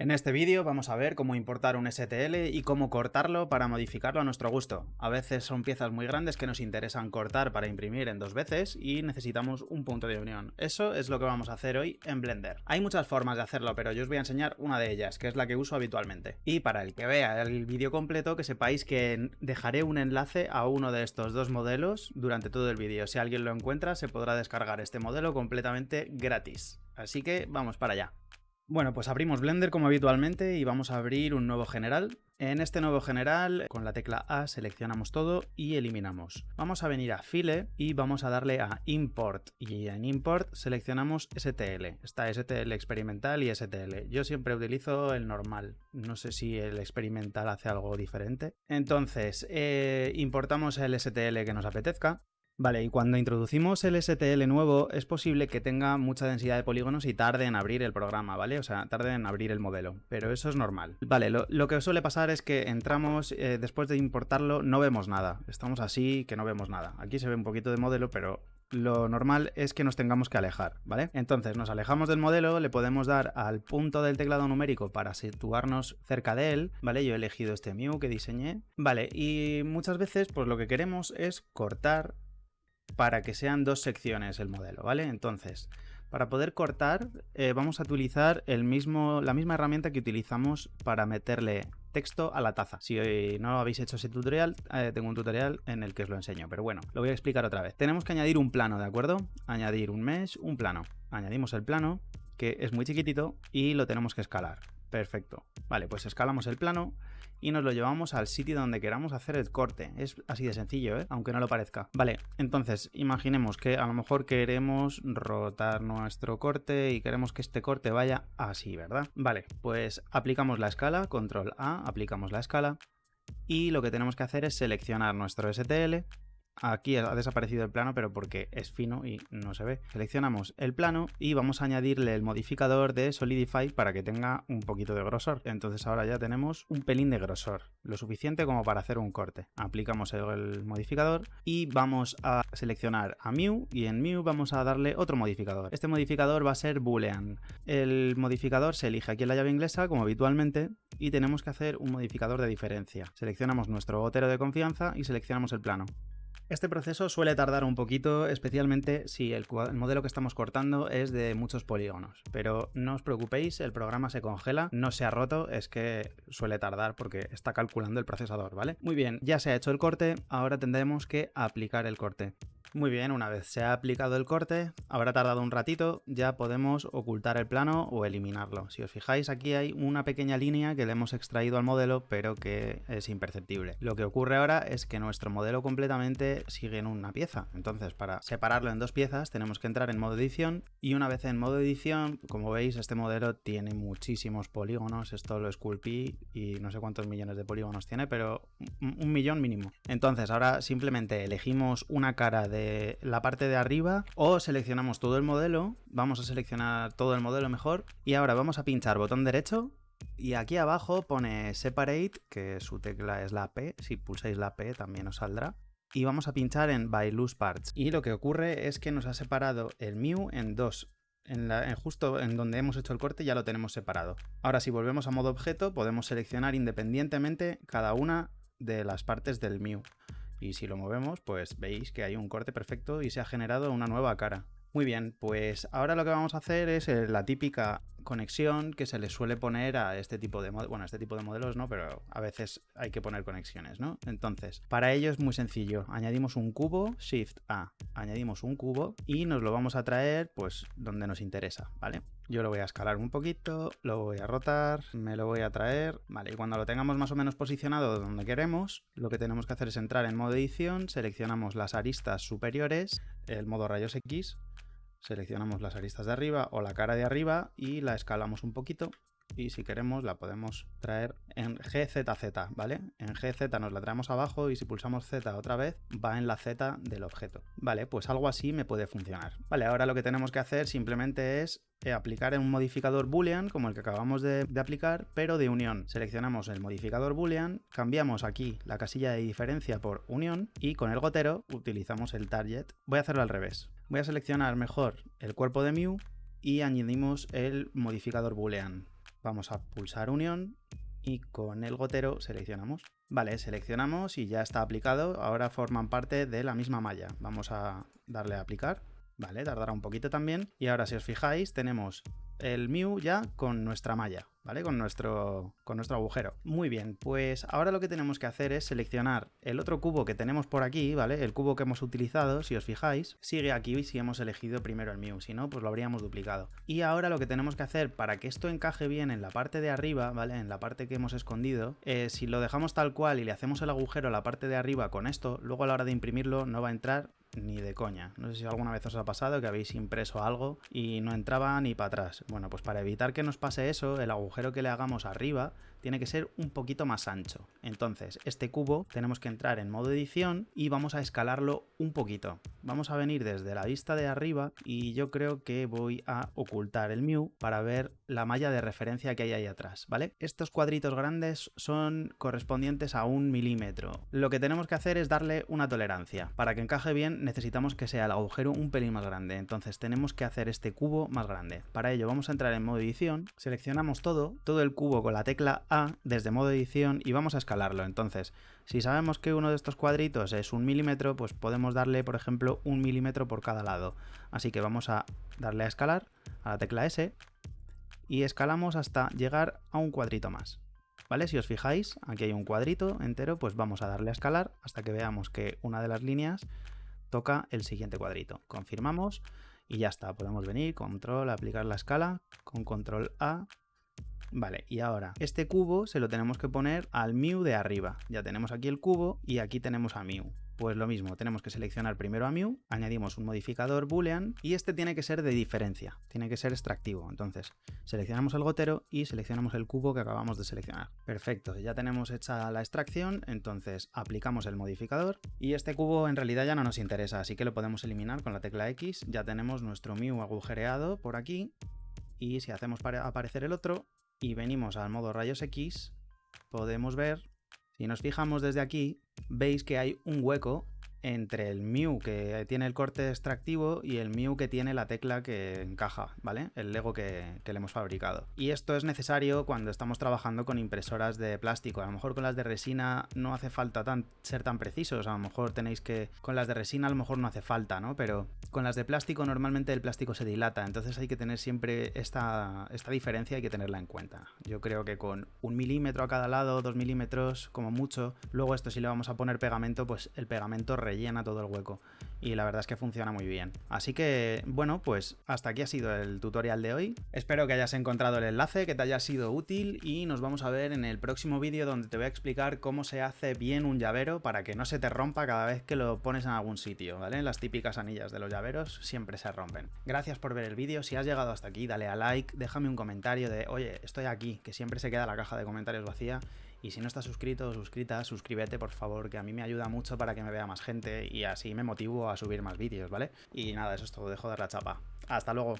En este vídeo vamos a ver cómo importar un STL y cómo cortarlo para modificarlo a nuestro gusto. A veces son piezas muy grandes que nos interesan cortar para imprimir en dos veces y necesitamos un punto de unión. Eso es lo que vamos a hacer hoy en Blender. Hay muchas formas de hacerlo, pero yo os voy a enseñar una de ellas, que es la que uso habitualmente. Y para el que vea el vídeo completo, que sepáis que dejaré un enlace a uno de estos dos modelos durante todo el vídeo. Si alguien lo encuentra, se podrá descargar este modelo completamente gratis. Así que vamos para allá. Bueno, pues abrimos Blender como habitualmente y vamos a abrir un nuevo general. En este nuevo general, con la tecla A seleccionamos todo y eliminamos. Vamos a venir a File y vamos a darle a Import. Y en Import seleccionamos STL. Está STL experimental y STL. Yo siempre utilizo el normal. No sé si el experimental hace algo diferente. Entonces, eh, importamos el STL que nos apetezca. Vale, y cuando introducimos el STL nuevo es posible que tenga mucha densidad de polígonos y tarde en abrir el programa, ¿vale? O sea, tarde en abrir el modelo, pero eso es normal. Vale, lo, que suele pasar es que entramos, eh, después de importarlo no vemos nada. Estamos así que no vemos nada. Aquí se ve un poquito de modelo, pero lo normal es que nos tengamos que alejar, ¿vale? Entonces nos alejamos del modelo, le podemos dar al punto del teclado numérico para situarnos cerca de él, ¿vale? Yo he elegido este Mew que diseñé, ¿vale? Y muchas veces pues lo que queremos es cortar para que sean dos secciones el modelo, ¿vale? Entonces, para poder cortar eh, vamos a utilizar el mismo, la misma herramienta que utilizamos para meterle texto a la taza. Si no habéis hecho ese tutorial, eh, tengo un tutorial en el que os lo enseño, pero bueno, lo voy a explicar otra vez. Tenemos que añadir un plano, ¿de acuerdo? Añadir un mesh, un plano. Añadimos el plano, que es muy chiquitito, y lo tenemos que escalar. Perfecto. Vale, pues escalamos el plano y nos lo llevamos al sitio donde queramos hacer el corte. Es así de sencillo, ¿eh? aunque no lo parezca. Vale, entonces imaginemos que a lo mejor queremos rotar nuestro corte y queremos que este corte vaya así, ¿verdad? Vale, pues aplicamos la escala, control A, aplicamos la escala y lo que tenemos que hacer es seleccionar nuestro STL Aquí ha desaparecido el plano, pero porque es fino y no se ve. Seleccionamos el plano y vamos a añadirle el modificador de Solidify para que tenga un poquito de grosor. Entonces ahora ya tenemos un pelín de grosor, lo suficiente como para hacer un corte. Aplicamos el, modificador y vamos a seleccionar a Mew y en Mew vamos a darle otro modificador. Este modificador va a ser Boolean. El modificador se elige aquí en la llave inglesa, como habitualmente, y tenemos que hacer un modificador de diferencia. Seleccionamos nuestro gotero de confianza y seleccionamos el plano. Este proceso suele tardar un poquito, especialmente si el, modelo que estamos cortando es de muchos polígonos, pero no os preocupéis, el programa se congela, no se ha roto, es que suele tardar porque está calculando el procesador, ¿vale? Muy bien, ya se ha hecho el corte, ahora tendremos que aplicar el corte. Muy bien, una vez se ha aplicado el corte, habrá tardado un ratito, ya podemos ocultar el plano o eliminarlo. Si os fijáis, aquí hay una pequeña línea que le hemos extraído al modelo, pero que es imperceptible. Lo que ocurre ahora es que nuestro modelo completamente sigue en una pieza. Entonces, para separarlo en dos piezas, tenemos que entrar en modo edición, y una vez en modo edición, como veis, este modelo tiene muchísimos polígonos, esto lo esculpí y no sé cuántos millones de polígonos tiene, pero un millón mínimo. Entonces, ahora simplemente elegimos una cara de la parte de arriba o seleccionamos todo el modelo, vamos a seleccionar todo el modelo mejor y ahora vamos a pinchar botón derecho y aquí abajo pone Separate, que su tecla es la P, si pulsáis la P también os saldrá. Y vamos a pinchar en By Loose Parts. Y lo que ocurre es que nos ha separado el Mew en dos. En, justo en donde hemos hecho el corte ya lo tenemos separado. Ahora si volvemos a modo objeto podemos seleccionar independientemente cada una de las partes del Mew y si lo movemos pues veis que hay un corte perfecto y se ha generado una nueva cara. Muy bien, pues ahora lo que vamos a hacer es eh, la típica conexión que se le suele poner a este tipo de bueno, este tipo de modelos no, pero a veces hay que poner conexiones, ¿no? Entonces, para ello es muy sencillo. Añadimos un cubo, Shift A, añadimos un cubo y nos lo vamos a traer pues donde nos interesa, ¿vale? Yo lo voy a escalar un poquito, lo voy a rotar, me lo voy a traer, vale, y cuando lo tengamos más o menos posicionado donde queremos, lo que tenemos que hacer es entrar en modo edición, seleccionamos las aristas superiores, el modo rayos X, seleccionamos las aristas de arriba o la cara de arriba y la escalamos un poquito y si queremos la podemos traer en GZZ, ¿vale? En GZ nos la traemos abajo y si pulsamos Z otra vez va en la Z del objeto. Vale, pues algo así me puede funcionar. Vale, ahora lo que tenemos que hacer simplemente es eh, aplicar un modificador boolean como el que acabamos de, de, aplicar, pero de unión. Seleccionamos el modificador boolean, cambiamos aquí la casilla de diferencia por unión y con el gotero utilizamos el target. Voy a hacerlo al revés. Voy a seleccionar mejor el cuerpo de Mew y añadimos el modificador boolean. Vamos a pulsar unión y con el gotero seleccionamos. Vale, seleccionamos y ya está aplicado, ahora forman parte de la misma malla. Vamos a darle a aplicar, vale, tardará un poquito también. Y ahora si os fijáis tenemos el Mew ya con nuestra malla, ¿vale? Con nuestro, con nuestro agujero. Muy bien, pues ahora lo que tenemos que hacer es seleccionar el otro cubo que tenemos por aquí, ¿vale? El cubo que hemos utilizado, si os fijáis, sigue aquí si hemos elegido primero el Mew, si no, pues lo habríamos duplicado. Y ahora lo que tenemos que hacer para que esto encaje bien en la parte de arriba, ¿vale? En la parte que hemos escondido, eh, si lo dejamos tal cual y le hacemos el agujero a la parte de arriba con esto, luego a la hora de imprimirlo no va a entrar ni de coña. No sé si alguna vez os ha pasado que habéis impreso algo y no entraba ni para atrás. Bueno, pues para evitar que nos pase eso, el agujero que le hagamos arriba tiene que ser un poquito más ancho. Entonces, este cubo tenemos que entrar en modo edición y vamos a escalarlo un poquito. Vamos a venir desde la vista de arriba y yo creo que voy a ocultar el Mew para ver la malla de referencia que hay ahí atrás, ¿vale? Estos cuadritos grandes son correspondientes a un milímetro. Lo que tenemos que hacer es darle una tolerancia. Para que encaje bien necesitamos que sea el agujero un pelín más grande, entonces tenemos que hacer este cubo más grande. Para ello vamos a entrar en modo edición, seleccionamos todo, todo el cubo con la tecla A desde modo edición y vamos a escalarlo. Entonces, si sabemos que uno de estos cuadritos es un milímetro, pues podemos darle, por ejemplo, un milímetro por cada lado. Así que vamos a darle a escalar, a la tecla S, y escalamos hasta llegar a un cuadrito más. ¿Vale? Si os fijáis, aquí hay un cuadrito entero, pues vamos a darle a escalar hasta que veamos que una de las líneas toca el siguiente cuadrito. Confirmamos y ya está. Podemos venir, control, aplicar la escala, con control A, Vale, y ahora este cubo se lo tenemos que poner al Mew de arriba. Ya tenemos aquí el cubo y aquí tenemos a Mew. Pues lo mismo, tenemos que seleccionar primero a Mew, añadimos un modificador boolean y este tiene que ser de diferencia, tiene que ser extractivo. Entonces, seleccionamos el gotero y seleccionamos el cubo que acabamos de seleccionar. Perfecto, ya tenemos hecha la extracción, entonces aplicamos el modificador y este cubo en realidad ya no nos interesa, así que lo podemos eliminar con la tecla X. Ya tenemos nuestro Mew agujereado por aquí y si hacemos aparecer el otro, y venimos al modo rayos X, podemos ver, si nos fijamos desde aquí, veis que hay un hueco entre el Mew que tiene el corte extractivo y el Mew que tiene la tecla que encaja, ¿vale? El Lego que, le hemos fabricado. Y esto es necesario cuando estamos trabajando con impresoras de plástico. A lo mejor con las de resina no hace falta ser tan precisos, a lo mejor tenéis que... Con las de resina a lo mejor no hace falta, ¿no? Pero con las de plástico normalmente el plástico se dilata, entonces hay que tener siempre esta, esta diferencia, hay que tenerla en cuenta. Yo creo que con un milímetro a cada lado, dos milímetros como mucho, luego esto si le vamos a poner pegamento, pues el pegamento rellena todo el hueco y la verdad es que funciona muy bien. Así que, bueno, pues hasta aquí ha sido el tutorial de hoy. Espero que hayas encontrado el enlace, que te haya sido útil y nos vamos a ver en el próximo vídeo donde te voy a explicar cómo se hace bien un llavero para que no se te rompa cada vez que lo pones en algún sitio, ¿vale? Las típicas anillas de los llaveros siempre se rompen. Gracias por ver el vídeo, si has llegado hasta aquí dale a like, déjame un comentario de oye, estoy aquí, que siempre se queda la caja de comentarios vacía y si no estás suscrito o suscrita, suscríbete por favor, que a mí me ayuda mucho para que me vea más gente y así me motivo a subir más vídeos, ¿vale? Y nada, eso es todo, dejo de dar la chapa. Hasta luego.